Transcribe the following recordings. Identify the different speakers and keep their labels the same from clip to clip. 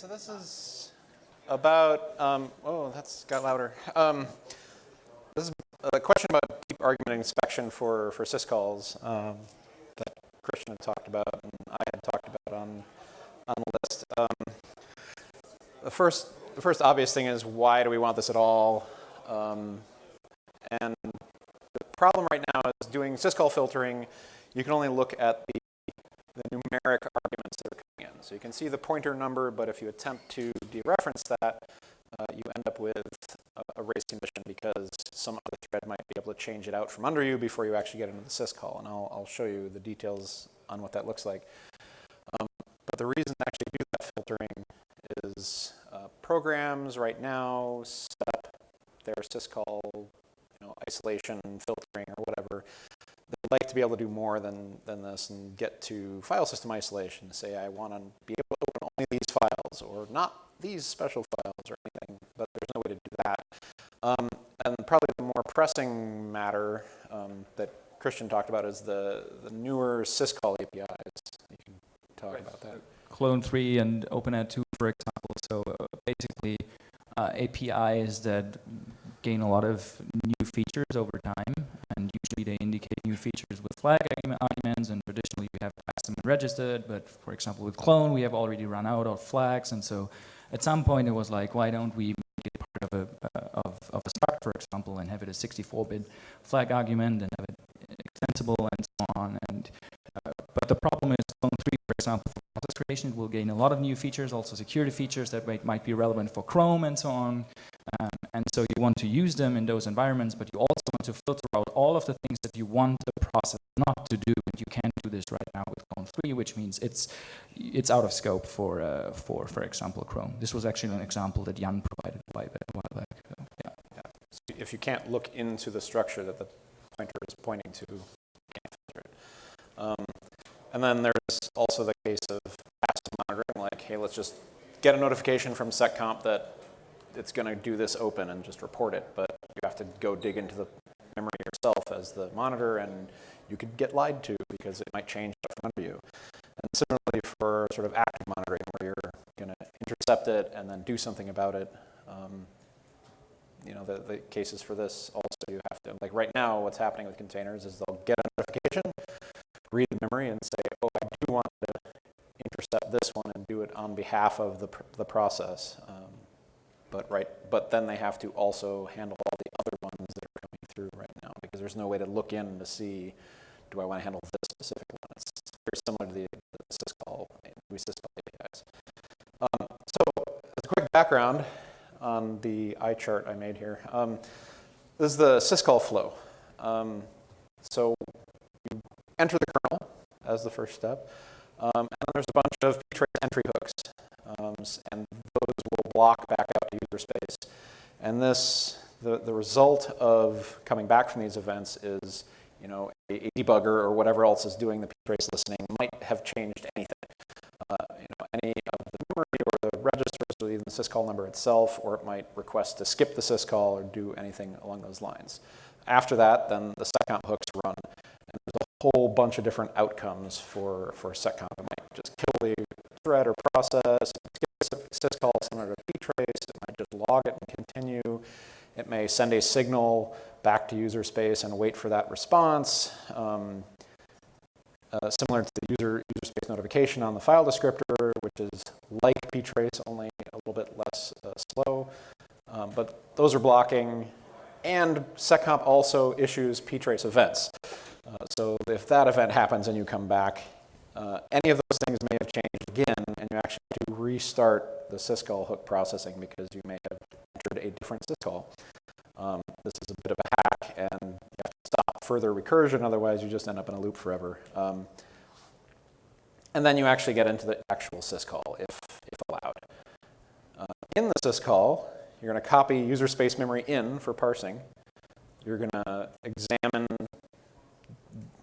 Speaker 1: so this is about, um, oh, that's got louder. Um, this is a question about deep argument inspection for, for syscalls um, that Christian had talked about and I had talked about on, on the list. Um, the, first, the first obvious thing is why do we want this at all? Um, and the problem right now is doing syscall filtering, you can only look at the, the numeric arguments So you can see the pointer number, but if you attempt to dereference that, uh, you end up with a, race condition because some other thread might be able to change it out from under you before you actually get into the syscall. And I'll, I'll show you the details on what that looks like. Um, but the reason to actually do that filtering is uh, programs right now set up their syscall you know, isolation, filtering, or whatever like to be able to do more than, than this and get to file system isolation. Say I want to be able to open only these files or not these special files or anything, but there's no way to do that. Um, and probably the more pressing matter um, that Christian talked about is the, the newer syscall APIs. You can talk right. about that.
Speaker 2: Clone 3 and openat2, for example. So uh, basically, uh, APIs that gain a lot of new features over time, usually they indicate new features with flag arguments, and traditionally we have passed them registered, but for example with clone we have already run out of flags, and so at some point it was like, why don't we make it part of a, uh, of, of a struct, for example, and have it a 64-bit flag argument, and have it extensible, and so on, and uh, but the problem is clone 3, for example, for process creation, it will gain a lot of new features, also security features that might, might be relevant for Chrome and so on. Um, and so you want to use them in those environments, but you also want to filter out all of the things that you want the process not to do, and you can't do this right now with Clone 3, which means it's it's out of scope for uh, for for example Chrome. This was actually an example that Jan provided a while back. So, yeah.
Speaker 1: yeah. So if you can't look into the structure that the pointer is pointing to, can't filter it. Um, and then there's also the case of passive monitoring, like, hey, let's just get a notification from seccomp that it's going to do this open and just report it, but you have to go dig into the memory yourself as the monitor, and you could get lied to because it might change stuff under you. And similarly for sort of active monitoring, where you're going to intercept it and then do something about it. Um, you know, the, the cases for this also you have to, like right now what's happening with containers is they'll get a notification, read the memory and say, oh, I do want to intercept this one and do it on behalf of the, the process. Um, but right, but then they have to also handle all the other ones that are coming through right now because there's no way to look in to see, do I want to handle this specific one? It's very similar to the, the syscall, syscall APIs. Um, so as a quick background on the eye chart I made here, um, this is the syscall flow. Um, so you enter the kernel as the first step, um, and there's a bunch of ptrace entry hooks, um, and will block back out to user space. And this, the, the result of coming back from these events is, you know, a, a debugger or whatever else is doing the ptrace listening might have changed anything. Uh, you know, any of the memory or the registers or even the syscall number itself, or it might request to skip the syscall or do anything along those lines. After that, then the seccomp hooks run, and there's a whole bunch of different outcomes for, for seccomp. It might just kill the thread or process, syscall similar to ptrace, it might just log it and continue. It may send a signal back to user space and wait for that response. Um, uh, similar to the user, user space notification on the file descriptor, which is like ptrace, only a little bit less uh, slow. Um, but those are blocking. And seccomp also issues ptrace events. Uh, so if that event happens and you come back, uh, any of those things may have changed again, and you actually to restart the syscall hook processing because you may have entered a different syscall. Um, this is a bit of a hack, and you have to stop further recursion, otherwise you just end up in a loop forever. Um, and then you actually get into the actual syscall if, if allowed. Uh, in the syscall, you're going to copy user space memory in for parsing. You're going to examine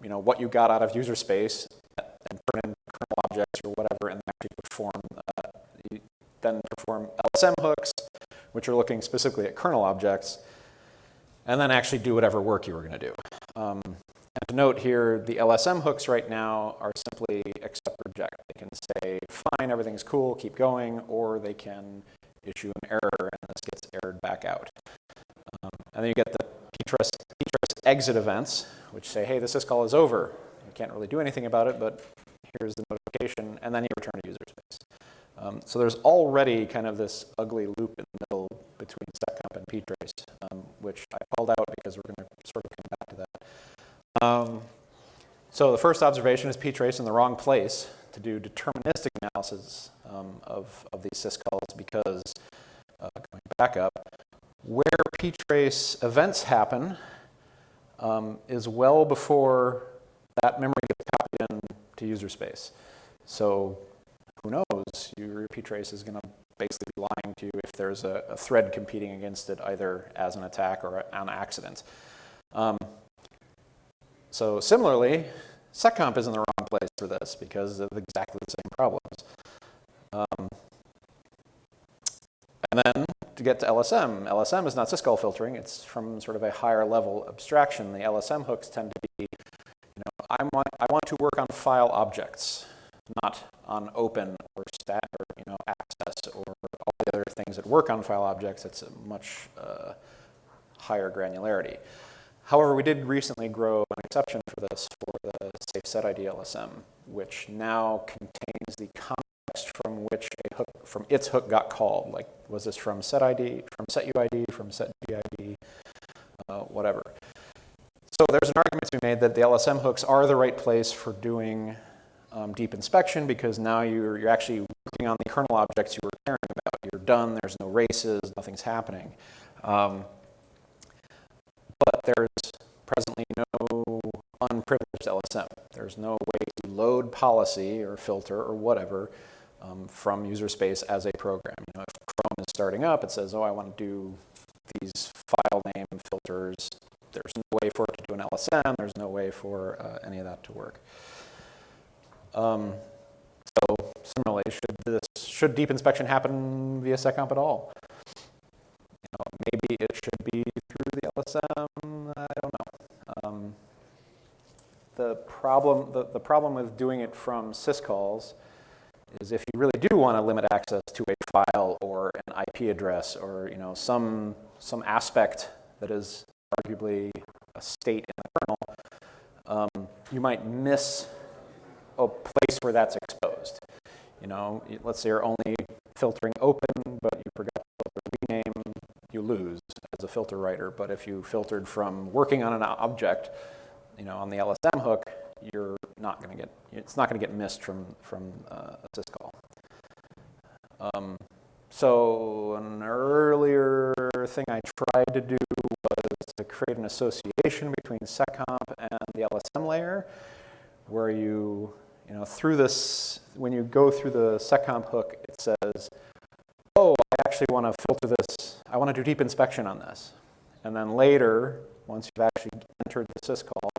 Speaker 1: you know, what you got out of user space and turn in kernel objects or whatever and actually perform, uh, then perform LSM hooks, which are looking specifically at kernel objects, and then actually do whatever work you were going to do. Um, and to note here, the LSM hooks right now are simply accept reject. They can say, fine, everything's cool, keep going, or they can issue an error and this gets errored back out. Um, and then you get the ptrace exit events, which say, hey, the syscall is over. You can't really do anything about it, but here's the notification, and then you return to user space. Um, so there's already kind of this ugly loop in the middle between seccomp and ptrace, um, which I called out because we're going to sort of come back to that. Um, so the first observation is ptrace in the wrong place to do deterministic analysis um, of, of these syscalls because, uh, going back up, where ptrace events happen um, is well before that memory gets copied in to user space. So who knows, your ptrace is going to basically be lying to you if there's a, a, thread competing against it either as an attack or an accident. Um, so similarly, seccomp is in the wrong place for this because of exactly the same problems. Um, and then to get to LSM, LSM is not syscall filtering. It's from sort of a higher level abstraction. The LSM hooks tend to be, you know, I want, I want to work on file objects, not on open or stat or, you know, access or all the other things that work on file objects. It's a much uh, higher granularity. However, we did recently grow an exception for this for the SafeSetID LSM, which now contains the context from which a hook, from its hook got called. Like, was this from set ID, from set UID, from set GID, uh, whatever. So there's an argument to be made that the LSM hooks are the right place for doing um, deep inspection because now you're, you're actually working on the kernel objects you were caring about. You're done, there's no races, nothing's happening. Um, but there's presently no unprivileged LSM. There's no way to load policy or filter or whatever um, from user space as a program. You know, if Chrome is starting up, it says, oh, I want to do these file name filters. There's no way for it to do an LSM. There's no way for uh, any of that to work. Um, so similarly, should, this, should deep inspection happen via seccomp at all? You know, maybe it should be through the LSM. I don't know. Um, the problem, the, the problem with doing it from syscalls is if you really do want to limit access to a file or an IP address or you know some some aspect that is arguably a state in the kernel, um, you might miss a place where that's exposed. You know, let's say you're only filtering open, but you forgot to filter rename, you lose as a filter writer. But if you filtered from working on an object, you know, on the LSM hook, you're not going to get, it's not going to get missed from, from uh, a syscall. Um, so an earlier thing I tried to do was to create an association between seccomp and the LSM layer, where you, you know, through this, when you go through the seccomp hook, it says, oh, I actually want to filter this, I want to do deep inspection on this. And then later, once you've actually entered the syscall,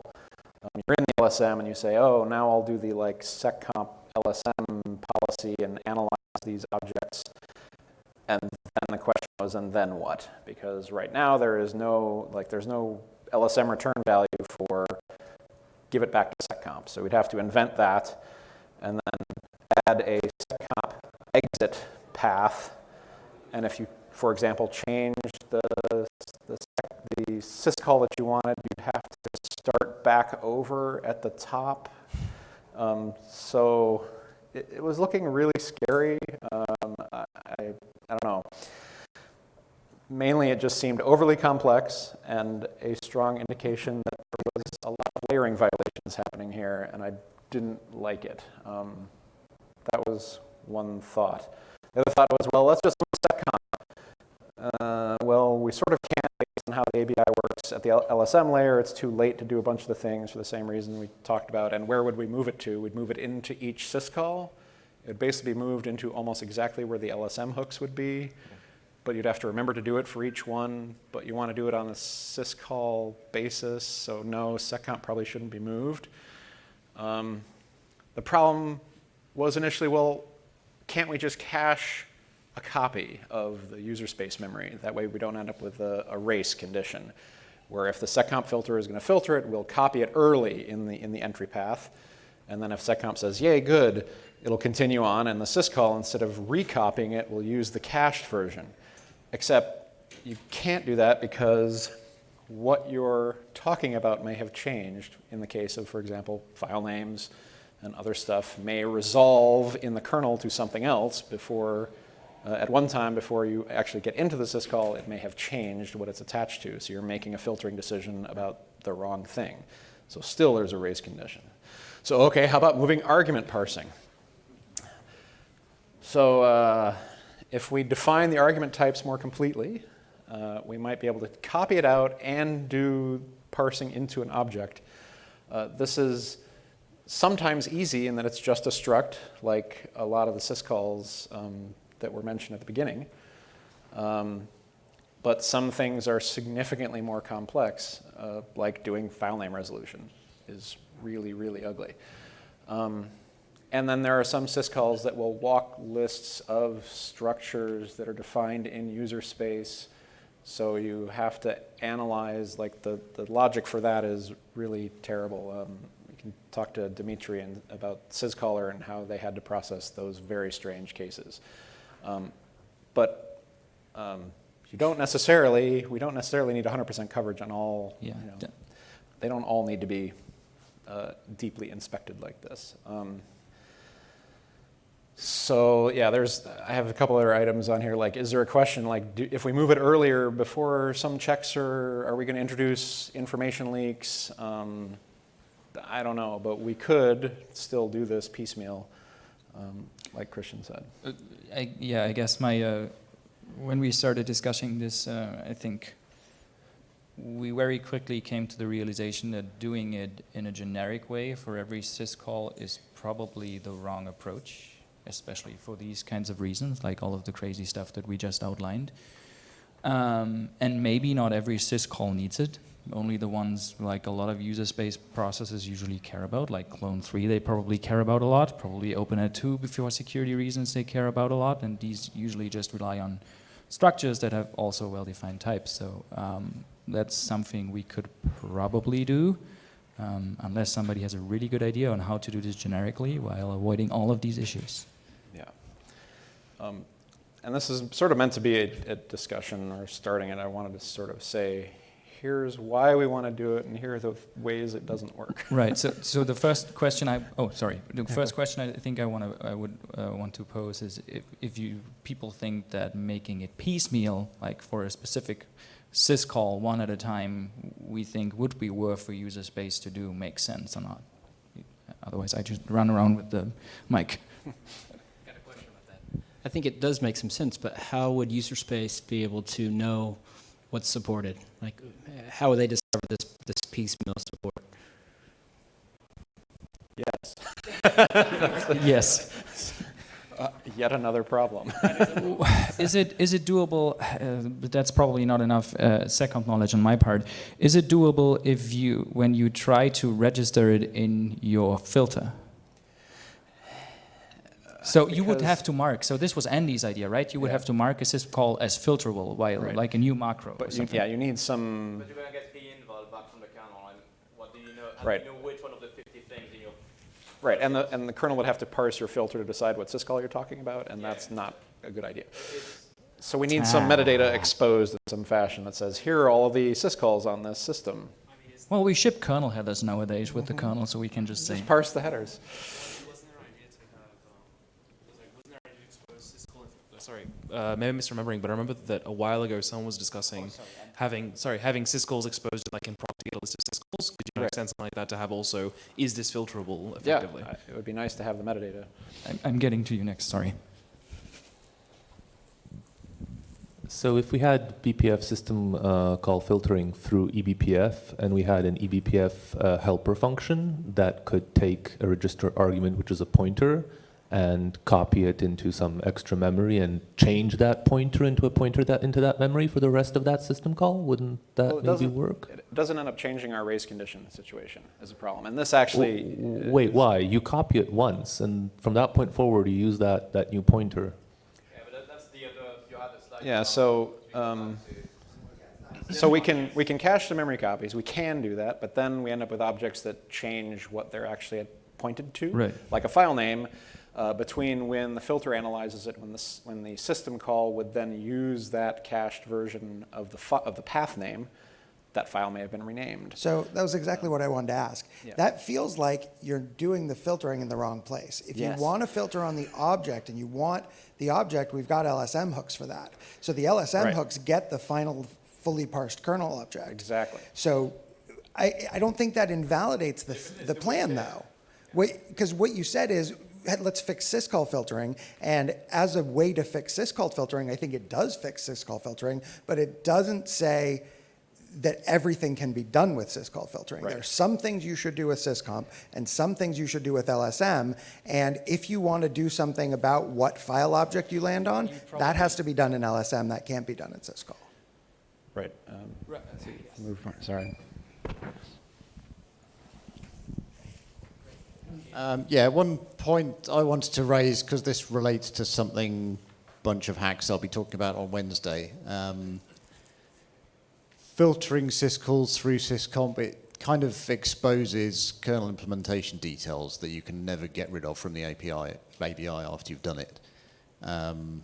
Speaker 1: um, you're in the LSM and you say, oh, now I'll do the like seccomp LSM policy and analyze these objects. And then the question was, and then what? Because right now there is no, like there's no LSM return value for give it back to seccomp. So we'd have to invent that and then add a seccomp exit path. And if you, for example, change the, the, the syscall that you wanted, you'd have to start back over at the top. Um, so it, it, was looking really scary. Um, I, I don't know. Mainly it just seemed overly complex and a strong indication that there was a lot of layering violations happening here, and I didn't like it. Um, that was one thought. The other thought was, well, let's just seccomp. Uh, well, we sort of can't based on how the ABI works at the LSM layer. It's too late to do a bunch of the things for the same reason we talked about. And where would we move it to? We'd move it into each syscall. It would basically be moved into almost exactly where the LSM hooks would be. But you'd have to remember to do it for each one. But you want to do it on a syscall basis. So no, seccomp probably shouldn't be moved. Um, the problem was initially, well, can't we just cache a copy of the user space memory? That way we don't end up with a, a race condition, where if the seccomp filter is going to filter it, we'll copy it early in the, in the entry path, And then if seccomp says, yay, good, it'll continue on, and the syscall, instead of recopying it, will use the cached version. Except you can't do that because what you're talking about may have changed in the case of, for example, file names and other stuff may resolve in the kernel to something else before, uh, at one time before you actually get into the syscall, it may have changed what it's attached to. So you're making a filtering decision about the wrong thing. So still there's a race condition. So okay, how about moving argument parsing? So uh, if we define the argument types more completely, uh, we might be able to copy it out and do parsing into an object. Uh, this is sometimes easy in that it's just a struct, like a lot of the syscalls um, that were mentioned at the beginning. Um, but some things are significantly more complex, uh, like doing file name resolution is really, really ugly. Um, and then there are some syscalls that will walk lists of structures that are defined in user space. So you have to analyze, like the, the logic for that is really terrible. Um, you can talk to Dmitry and, about syzkaller and how they had to process those very strange cases. Um, but um, you don't necessarily, we don't necessarily need 100% coverage on all,
Speaker 2: Yeah.
Speaker 1: you know, they don't all need to be uh, deeply inspected like this. Um, so yeah, there's, I have a couple other items on here, like is there a question, like do, if we move it earlier before some checks are, are we gonna introduce information leaks? Um, I don't know, but we could still do this piecemeal, um, like Christian said.
Speaker 2: Uh, I, yeah, I guess my uh, when we started discussing this, uh, I think we very quickly came to the realization that doing it in a generic way for every syscall is probably the wrong approach, especially for these kinds of reasons, like all of the crazy stuff that we just outlined. Um, and maybe not every syscall needs it. Only the ones like a lot of user space processes usually care about, like Clone 3 they probably care about a lot, probably openat2 for security reasons they care about a lot, and these usually just rely on structures that have also well-defined types. So um, that's something we could probably do, um, unless somebody has a really good idea on how to do this generically while avoiding all of these issues.
Speaker 1: Yeah. Um, and this is sort of meant to be a, a discussion or starting it. I wanted to sort of say, here's why we want to do it, and here are the ways it doesn't work.
Speaker 2: Right. So, so the first question I oh sorry, the first question I think I want to I would uh, want to pose is if, if you people think that making it piecemeal, like for a specific syscall one at a time, we think would be worth for user space to do makes sense or not. Otherwise, I just run around with the mic.
Speaker 3: I think it does make some sense, but how would user space be able to know what's supported? Like, how would they discover this, this piecemeal support?
Speaker 1: Yes.
Speaker 2: yes.
Speaker 1: Uh, yet another problem.
Speaker 2: is it is it doable? Uh, but that's probably not enough uh, seccomp knowledge on my part. Is it doable if you when you try to register it in your filter? So you would have to mark. So this was Andy's idea, right? You would
Speaker 1: Yeah.
Speaker 2: have to mark a syscall as filterable, while
Speaker 1: Right.
Speaker 2: like a new macro or
Speaker 1: but you, yeah, you need some.
Speaker 4: But you're gonna get the inval back from the kernel, and what do you know? How
Speaker 1: Right.
Speaker 4: do you know which one of the 50 things in your
Speaker 1: Right, and the, and the kernel would have to parse your filter to decide what syscall you're talking about, and
Speaker 4: Yeah.
Speaker 1: that's not a good idea. So we need some metadata exposed in some fashion that says, here are all of the syscalls on this system.
Speaker 2: Well, we ship kernel headers nowadays with the
Speaker 1: Mm-hmm.
Speaker 2: kernel, so we can just say.
Speaker 1: Just parse the headers.
Speaker 5: Wasn't there an idea to have, um, was like, wasn't there an idea to expose syscall inf- uh, maybe I'm misremembering, but I remember that a while ago someone was discussing having, sorry, having syscalls exposed like in proc to get a list of syscalls. Could you
Speaker 1: Right.
Speaker 5: extend something like that to have also, is this filterable
Speaker 1: Yeah,
Speaker 5: effectively?
Speaker 1: I- it would be nice to have the metadata.
Speaker 2: I'm, I'm getting to you next. Sorry.
Speaker 6: So if we had BPF system uh, call filtering through E eBPF, and we had an E eBPF uh, helper function that could take a register argument, which is a pointer, and copy it into some extra memory and change that pointer into a pointer that into that memory for the rest of that system call, wouldn't that
Speaker 1: Well,
Speaker 6: maybe work?
Speaker 1: It doesn't end up changing our race condition situation is a problem. And this actually.
Speaker 6: W- Wait, why? You copy it once, and from that point forward, you use that, that new pointer.
Speaker 4: yeah, but that, that's the other. You had a slide.
Speaker 1: Yeah, so,
Speaker 4: we go back
Speaker 1: um, So we can, we can cache the memory copies, we can do that, but then we end up with objects that change what they're actually pointed to.
Speaker 2: Right.
Speaker 1: Like a file name, uh, between when the filter analyzes it, when the, when the system call would then use that cached version of the, of the path name, that file may have been renamed.
Speaker 7: So that was exactly what I wanted to ask.
Speaker 1: Yeah.
Speaker 7: That feels like you're doing the filtering in the wrong place. If
Speaker 1: Yes.
Speaker 7: you want to filter on the object and you want the object, we've got LSM hooks for that. So the LSM
Speaker 1: Right.
Speaker 7: hooks get the final fully parsed kernel object.
Speaker 1: Exactly.
Speaker 7: So I, I don't think that invalidates the, the plan though. Because what you said is, "Hey, let's fix syscall filtering. And as a way to fix syscall filtering, I think it does fix syscall filtering, but it doesn't say that everything can be done with syscall filtering. There are some things you should do with seccomp and some things you should do with LSM. And if you want to do something about what file object you land on, that has to be done in LSM. That can't be done in syscall.
Speaker 1: Right. um, move on, Sorry.
Speaker 8: Um, yeah, one point I wanted to raise because this relates to something bunch of hacks I'll be talking about on Wednesday. Um, filtering syscalls through seccomp it kind of exposes kernel implementation details that you can never get rid of from the API API after you've done it. Um,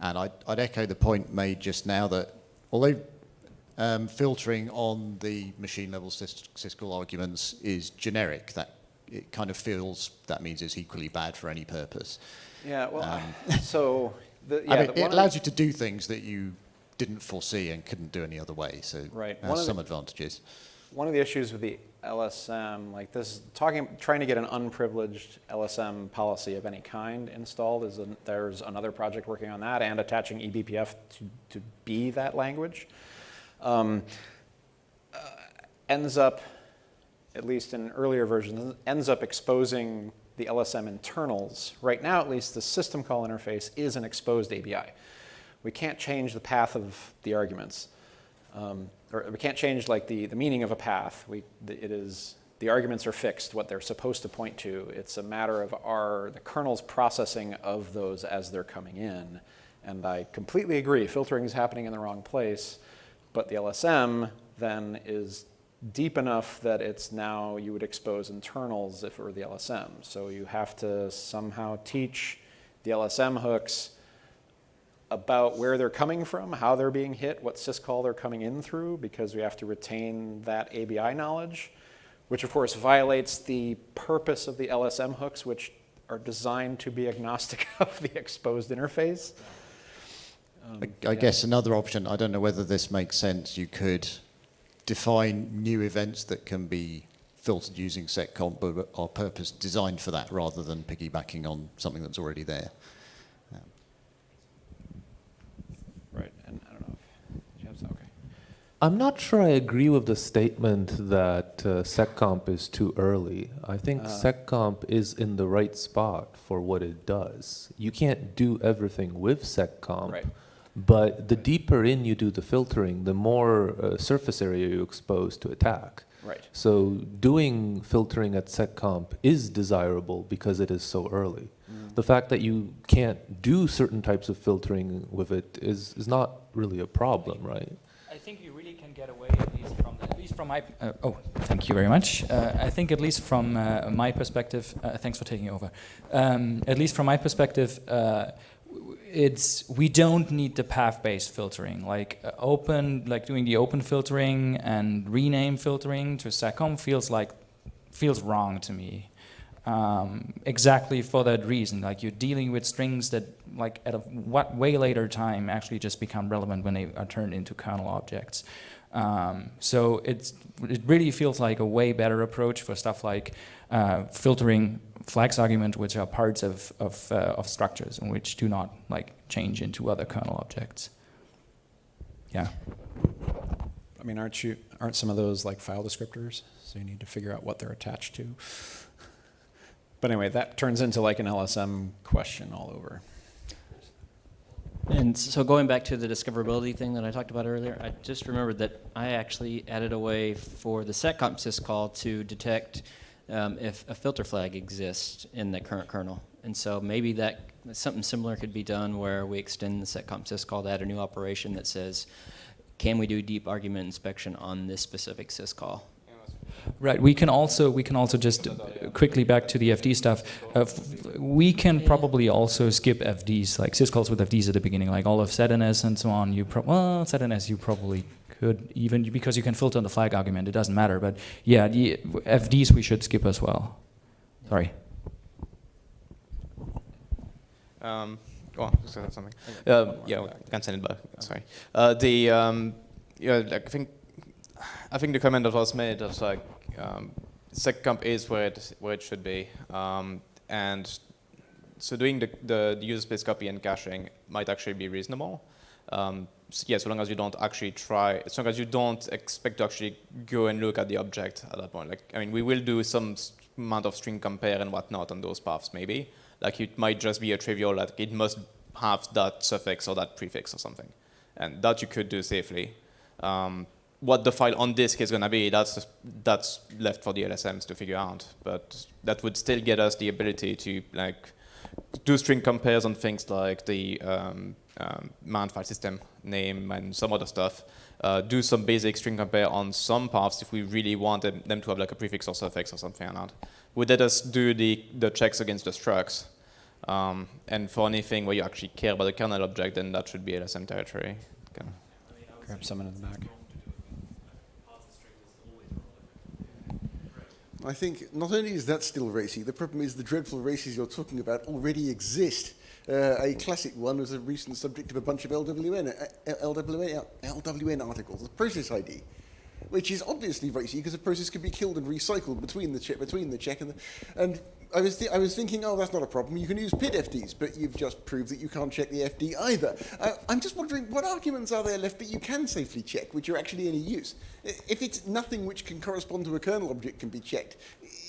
Speaker 8: and I'd, I'd echo the point made just now that although um, filtering on the machine level sys- syscall arguments is generic, that it kind of feels that means it's equally bad for any purpose.
Speaker 1: Yeah, well, so, the, yeah.
Speaker 8: I mean,
Speaker 1: the-
Speaker 8: it allows
Speaker 1: the-
Speaker 8: you to do things that you didn't foresee and couldn't do any other way. So
Speaker 1: Right.
Speaker 8: has
Speaker 1: the-
Speaker 8: some advantages.
Speaker 1: One of the issues with the LSM, like this, talking, trying to get an unprivileged LSM policy of any kind installed is, an, there's another project working on that and attaching eBPF to, to be that language. Um, uh, ends up, at least in earlier versions, ends up exposing the LSM internals. Right now, at least, the system call interface is an exposed ABI. We can't change the path of the arguments. Um, or we can't change like the, the meaning of a path. We, it is, the arguments are fixed, what they're supposed to point to. It's a matter of our, the kernel's processing of those as they're coming in. And I completely agree, filtering is happening in the wrong place, but the LSM then is deep enough that it's now, you would expose internals if it were the LSM. So you have to somehow teach the LSM hooks about where they're coming from, how they're being hit, what syscall they're coming in through, because we have to retain that ABI knowledge, which of course violates the purpose of the LSM hooks, which are designed to be agnostic of the exposed interface. Um,
Speaker 8: I, I guess another option, I don't know whether this makes sense, you could define new events that can be filtered using seccomp but are purpose designed for that rather than piggybacking on something that's already there.
Speaker 1: Right, and I don't know if you have some, okay.
Speaker 6: I'm not sure I agree with the statement that uh, SecComp is too early. I think
Speaker 1: Uh.
Speaker 6: SecComp is in the right spot for what it does. You can't do everything with SecComp.
Speaker 1: Right.
Speaker 6: But the deeper in you do the filtering, the more uh, surface area you expose to attack.
Speaker 1: Right.
Speaker 6: So doing filtering at SecComp is desirable because it is so early.
Speaker 1: Mm.
Speaker 6: The fact that you can't do certain types of filtering with it is, is not really a problem, right?
Speaker 2: I think you really can get away at least from the, at least from my uh, oh thank you very much. Uh, I think at least from uh, my perspective, uh, thanks for taking over. Um, at least from my perspective, uh, w- it's we don't need the path-based filtering like uh, open like doing the open filtering and rename filtering to seccomp feels like feels wrong to me um, exactly for that reason. Like you're dealing with strings that, like at a what way later time, actually just become relevant when they are turned into kernel objects. Um, so it's it really feels like a way better approach for stuff like uh, filtering flags argument, which are parts of of, uh, of structures and which do not like change into other kernel objects. Yeah.
Speaker 1: I mean, aren't you, aren't some of those like file descriptors? So you need to figure out what they're attached to. But anyway, that turns into like an LSM question all over.
Speaker 3: And so going back to the discoverability thing that I talked about earlier, I just remembered that I actually added a way for the seccomp syscall to detect um, if a filter flag exists in the current kernel. And so maybe that something similar could be done where we extend the seccomp syscall to add a new operation that says, can we do deep argument inspection on this specific syscall?
Speaker 2: Right. We can also we can also just uh, quickly back to the FD stuff. Uh, f- we can probably also skip FDs like syscalls with FDs at the beginning, like all of ZNS and so on. You pro- well ZNS you probably could even because you can filter on the flag argument. It doesn't matter. But yeah, the FDs we should skip as well. Sorry.
Speaker 4: Um, go on, say something. Uh, yeah, I can send it back. Sorry. Uh, the um, yeah, like, I think I think the comment that was made that like um, SecComp is where it where it should be, um, and so doing the, the the user space copy and caching might actually be reasonable. Um, s- yeah, so long as you don't actually try, as long as you don't expect to actually go and look at the object at that point. Like, I mean, we will do some amount of string compare and whatnot on those paths, maybe. Like, it might just be a trivial, like, it must have that suffix or that prefix or something. And that you could do safely. Um, what the file on disk is going to be, that's, that's left for the LSMs to figure out. But that would still get us the ability to, like, do string compares on things like the um, um, mount file system name and some other stuff. Uh, do some basic string compare on some paths if we really wanted them to have like a prefix or suffix or something like that. Would let us do the, the checks against the structs. Um, and for anything where you actually care about the kernel object, then that should be LSM territory. Okay.
Speaker 1: Grab someone in the back.
Speaker 9: I think not only is that still racy, the problem is the dreadful races you're talking about already exist. Uh, a classic one was a recent subject of a bunch of LWN, uh, LWN, LWN articles, the process ID, which is obviously racy because a process can be killed and recycled between the check, between the check and the, and I was, I was thinking, oh, that's not a problem. You can use PID FDs, but you've just proved that you can't check the FD either. Uh, I'm just wondering, what arguments are there left that you can safely check, which are actually any use? If it's nothing which can correspond to a kernel object can be checked,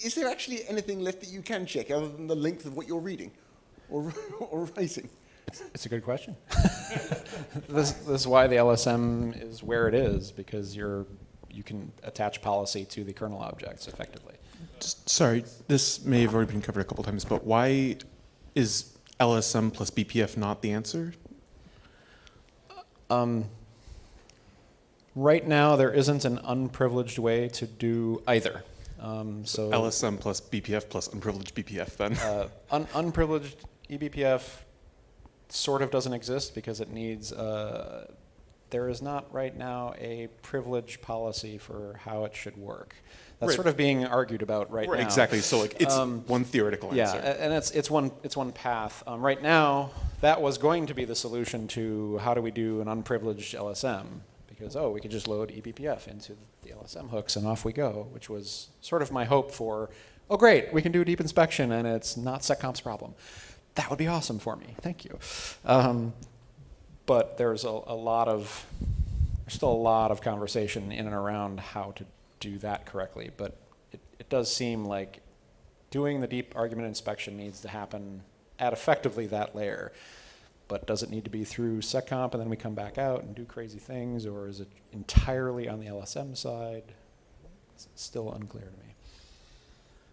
Speaker 9: is there actually anything left that you can check other than the length of what you're reading or, or writing?
Speaker 1: It's a good question. this, this is why the LSM is where it is because you're you can attach policy to the kernel objects effectively.
Speaker 10: Sorry, this may have already been covered a couple times, but why is LSM plus BPF not the answer?
Speaker 1: Um, right now, there isn't an unprivileged way to do either. Um, so
Speaker 10: LSM plus BPF plus unprivileged BPF then?
Speaker 1: uh, un- unprivileged eBPF sort of doesn't exist because it needs. Uh, there is not right now a privilege policy for how it should work. That's
Speaker 10: Right.
Speaker 1: sort of being argued about right,
Speaker 10: Right,
Speaker 1: now.
Speaker 10: Exactly, so like it's
Speaker 1: Um,
Speaker 10: one theoretical
Speaker 1: Yeah,
Speaker 10: answer.
Speaker 1: a- and it's it's one it's one path. Um, right now, that was going to be the solution to how do we do an unprivileged LSM because oh we could just load eBPF into the LSM hooks and off we go, which was sort of my hope for oh great we can do deep inspection and it's not SecComp's problem. That would be awesome for me. Thank you. Um, but there's a, a lot of there's still a lot of conversation in and around how to do that correctly. But it, it does seem like doing the deep argument inspection needs to happen at effectively that layer. But does it need to be through SecComp and then we come back out and do crazy things, or is it entirely on the LSM side? It's still unclear to me.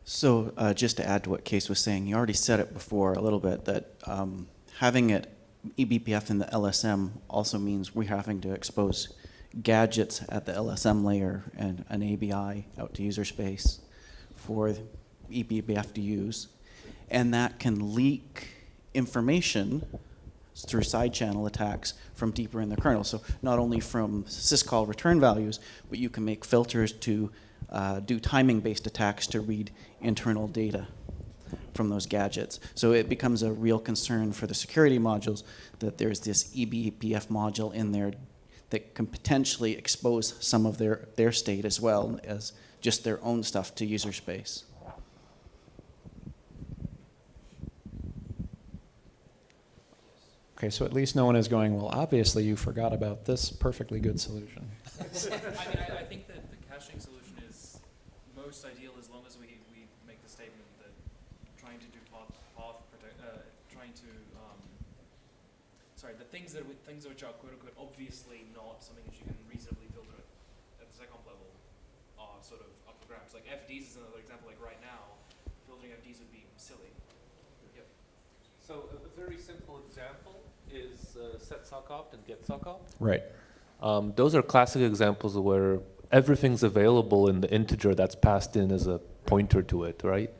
Speaker 11: So uh, just to add to what Kees was saying, you already said it before a little bit that um, having it eBPF in the LSM also means we're having to expose gadgets at the LSM layer and an ABI out to user space for eBPF to use, and that can leak information through side channel attacks from deeper in the kernel. So not only from syscall return values, but you can make filters to uh, do timing-based attacks to read internal data from those gadgets. So it becomes a real concern for the security modules that there's this eBPF module in there that can potentially expose some of their, their state as well as just their own stuff to user space.
Speaker 1: Okay, so at least no one is going, well, obviously you forgot about this perfectly good solution.
Speaker 5: I mean, I, I think that the caching solution is most ideal as long as we, we make the statement that trying to do path, path protect, uh, trying to, sorry, the things that, we, things which are quote unquote obviously not something that you can reasonably filter at, at the second level are sort of up for grabs. Like FDs is another example, like right now, filtering FDs would be silly. Yep.
Speaker 6: So a very simple example is uh, set sock opt and get sock opt.
Speaker 1: Right.
Speaker 6: Um, those are classic examples where everything's available in the integer that's passed in as a pointer to it, right?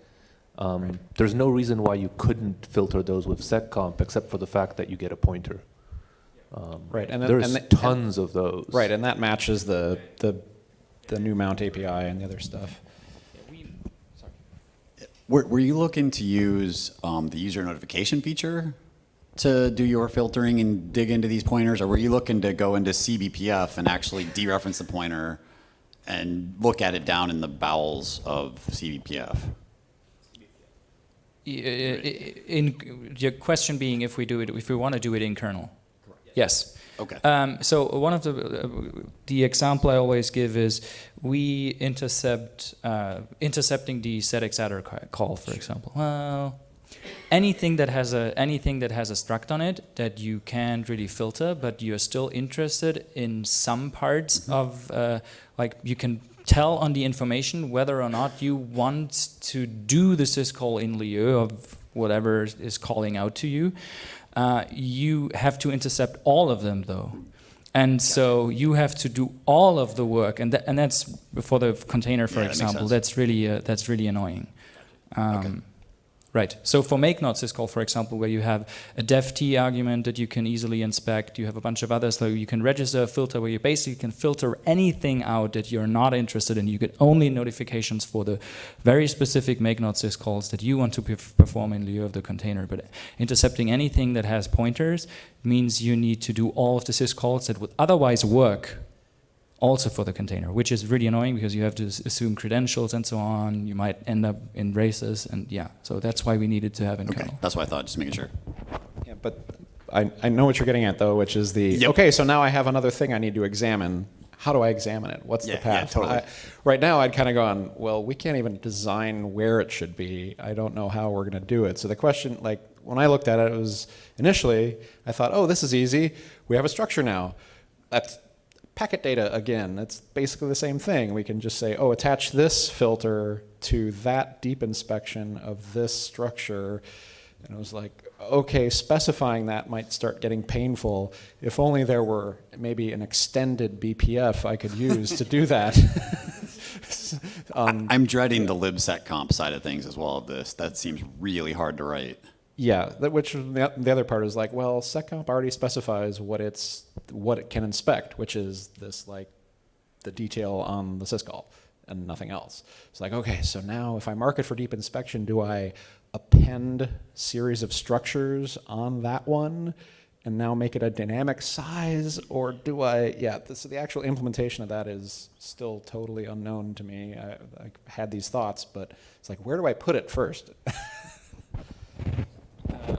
Speaker 6: Um, There's no reason why you couldn't filter those with seccomp except for the fact that you get a pointer. Um,
Speaker 1: Right, and then-
Speaker 6: there's
Speaker 1: and the-
Speaker 6: tons of those.
Speaker 1: Right, and that matches the, the, the new mount API and the other stuff.
Speaker 12: Were, were you looking to use um, the user notification feature to do your filtering and dig into these pointers, or were you looking to go into CBPF and actually dereference the pointer and look at it down in the bowels of CBPF?
Speaker 2: In, your question being if we do it, if we want to do it in kernel. Yes.
Speaker 12: Okay.
Speaker 2: Um, so one of the uh, the example I always give is we intercept uh, intercepting the ca- call, for example. Well, anything that has a anything that has a struct on it that you can't really filter, but you're still interested in some parts of uh, like you can tell on the information whether or not you want to do the syscall in lieu of whatever is calling out to you. Uh, you have to intercept all of them though. And so you have to do all of the work, and tha- and that's for the container, for
Speaker 12: Yeah,
Speaker 2: example.
Speaker 12: sense.
Speaker 2: That's really uh, that's really annoying. Um, Right. So for mknod syscall, for example, where you have a dev t argument that you can easily inspect, you have a bunch of others, so you can register a filter where you basically can filter anything out that you're not interested in. You get only notifications for the very specific mknod syscalls that you want to perf- perform in lieu of the container. But intercepting anything that has pointers means you need to do all of the syscalls that would otherwise work also for the container, which is really annoying because you have to assume credentials and so on. You might end up in races, and yeah, so that's why we needed to have in
Speaker 12: Okay,
Speaker 2: kernel.
Speaker 12: that's what I thought, just making sure.
Speaker 1: Yeah, but I, I know what you're getting at though, which is the,
Speaker 12: Yep.
Speaker 1: okay, so now I have another thing I need to examine. How do I examine it? What's
Speaker 12: Yeah,
Speaker 1: the
Speaker 12: yeah,
Speaker 1: path?
Speaker 12: totally.
Speaker 1: I- right now, I'd kind of gone, well, we can't even design where it should be. I don't know how we're going to do it. So the question, like, when I looked at it, it was initially, I thought, oh, this is easy. We have a structure now. That's packet data again. It's basically the same thing. We can just say, oh, attach this filter to that deep inspection of this structure. And it was like, okay, specifying that might start getting painful. If only there were maybe an extended BPF I could use to do that. um,
Speaker 12: I'm dreading the libseccomp side of things as well of this. That seems really hard to write.
Speaker 1: Yeah, which the, the other part is like, well, seccomp already specifies what it's what it can inspect, which is this like the detail on the syscall and nothing else. It's like, okay, so now if I mark it for deep inspection, do I append series of structures on that one and now make it a dynamic size, or do I? Yeah, so the actual implementation of that is still totally unknown to me. I, I had these thoughts, but it's like, where do I put it first?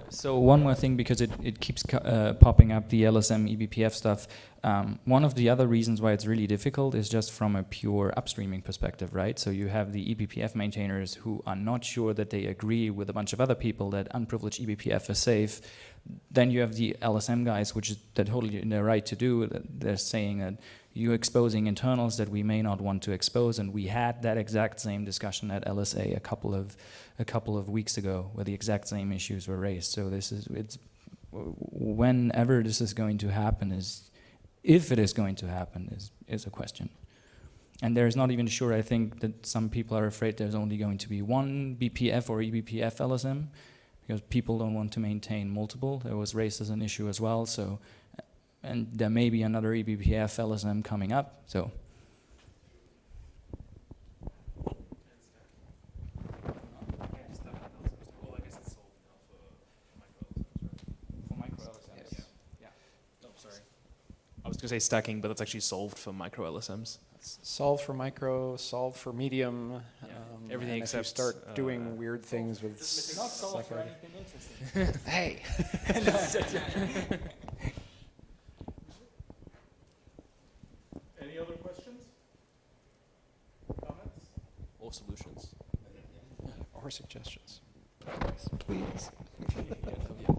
Speaker 2: So one more thing, because it, it keeps uh, popping up, the LSM eBPF stuff. Um, one of the other reasons why it's really difficult is just from a pure upstreaming perspective, right? So you have the eBPF maintainers who are not sure that they agree with a bunch of other people that unprivileged eBPF is safe. Then you have the LSM guys, which is they're totally in their right to do. that They're saying that you're exposing internals that we may not want to expose, and we had that exact same discussion at LSA a couple of a couple of weeks ago, where the exact same issues were raised. So this is it's whenever this is going to happen is if it is going to happen is is a question. And there's not even sure. I think that some people are afraid there's only going to be one BPF or eBPF LSM because people don't want to maintain multiple. There was raised as an issue as well. So, and there may be another eBPF LSM coming up. So.
Speaker 5: Going to say stacking, but that's actually solved for micro LSMs.
Speaker 1: solve for micro, solve for medium. Um,
Speaker 5: everything
Speaker 1: and if you
Speaker 5: except,
Speaker 1: start
Speaker 5: uh,
Speaker 1: doing weird things with. psycho-
Speaker 2: interesting.
Speaker 1: Hey.
Speaker 10: Any other questions? Comments?
Speaker 5: Or solutions.
Speaker 1: Or suggestions. Please. Yeah.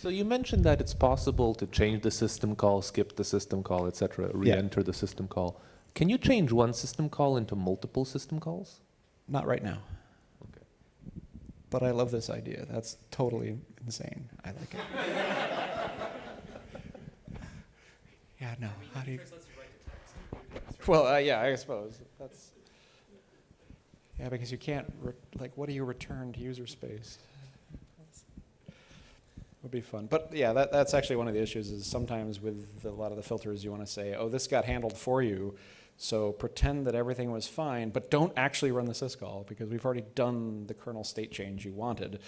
Speaker 6: So you mentioned that it's possible to change the system call, skip the system call, etc., re-enter the system call. Can you change one system call into multiple system calls?
Speaker 1: Not right now.
Speaker 6: Okay.
Speaker 1: But I love this idea. That's totally insane. I like it. Yeah, no. How do you? Well, uh, yeah, I suppose that's. Yeah, because you can't re- like, what do you return to user space? Would be fun, but yeah, that, that's actually one of the issues. Is sometimes with a lot of the filters, you want to say, "Oh, this got handled for you," so pretend that everything was fine, but don't actually run the syscall because we've already done the kernel state change you wanted,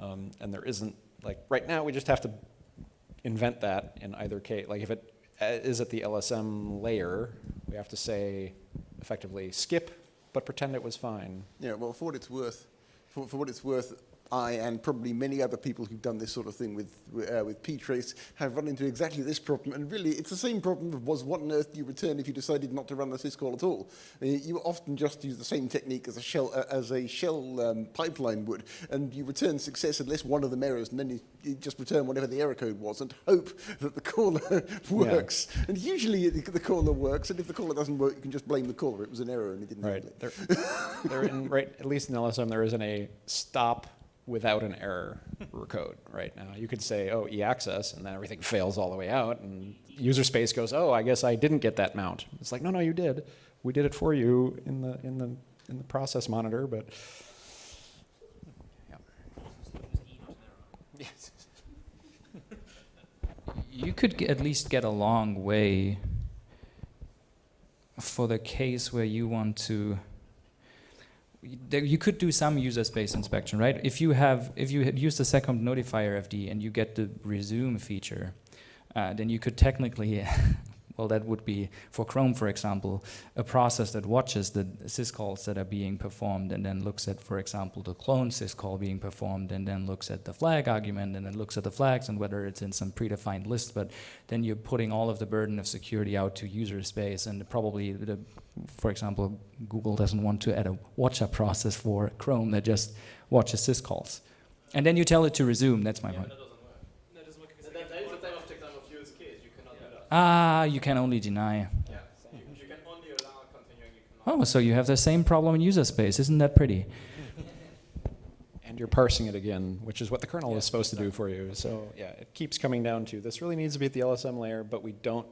Speaker 1: um, and there isn't like right now. We just have to invent that in either case. Like if it uh, at the LSM layer, we have to say effectively skip, but pretend it was fine.
Speaker 9: Yeah, well, for what it's worth, for, for what it's worth, I and probably many other people who've done this sort of thing with uh, with ptrace have run into exactly this problem. And really, it's the same problem of was what on earth do you return if you decided not to run the syscall at all? I you often just use the same technique as a shell uh, as a shell um, pipeline would, and you return success unless one of them errors, and then you, you just return whatever the error code was and hope that the caller works. And usually the, the caller works, and if the caller doesn't work, you can just blame the caller. It was an error, and it didn't
Speaker 1: Right. There, there in, right, at least in LSM, there isn't a stop without an error code right now. You could say, oh, EACCES, and then everything fails all the way out, and user space goes, oh, I guess I didn't get that mount. It's like, no, no, you did. We did it for you in the in the in the process monitor, but. Yeah.
Speaker 2: You could at least get a long way for the case where you want to. You could do some user space inspection, right? If you have, if you had used the seccomp notifier FD and you get the resume feature, uh, then you could technically, well, that would be for Chrome, for example, a process that watches the syscalls that are being performed and then looks at, for example, the clone syscall being performed and then looks at the flag argument and then looks at the flags and whether it's in some predefined list. But then you're putting all of the burden of security out to user space and probably, the, for example, Google doesn't want to add a watcher process for Chrome that just watches syscalls. And then you tell it to resume, that's my point. Ah, you can only deny. Oh, so you have the same problem in user space. Isn't that pretty?
Speaker 1: and you're parsing it again, which is what the kernel is supposed to do for you. So yeah, it keeps coming down to this really needs to be at the LSM layer, but we don't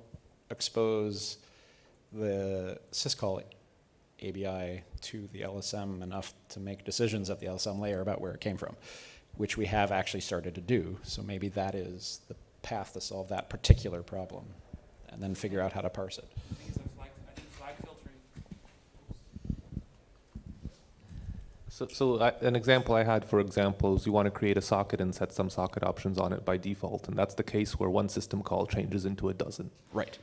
Speaker 1: expose the syscall ABI to the LSM enough to make decisions at the LSM layer about where it came from, which we have actually started to do. So maybe that is the path to solve that particular problem, and then figure out how to parse it.
Speaker 6: So, so I, an example I had, for example, is you want to create a socket and set some socket options on it by default, and that's the case where one system call changes into a dozen.
Speaker 1: Right.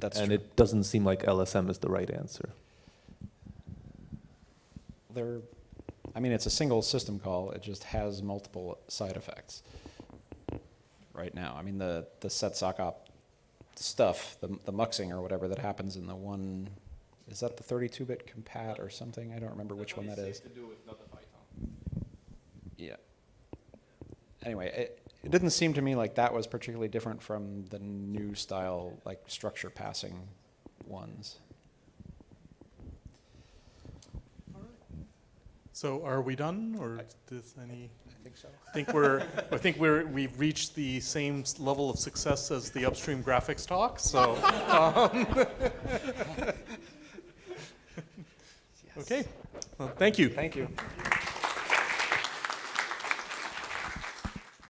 Speaker 1: That's
Speaker 6: and
Speaker 1: true.
Speaker 6: it doesn't seem like LSM is the right answer.
Speaker 1: There, I mean, it's a single system call. It just has multiple side effects. Right now, I mean, the the set sock op stuff, the the muxing or whatever that happens in the one, is that the 32-bit compat or something? I don't remember which one that is. Yeah. Anyway, it, it didn't seem to me like that was particularly different from the new style, like structure passing ones.
Speaker 13: So are we done, or does any?
Speaker 1: I think so.
Speaker 13: Think we're, I think we're, we've reached the same level of success as the upstream graphics talk, so. um, Okay, well, thank you.
Speaker 1: Thank you.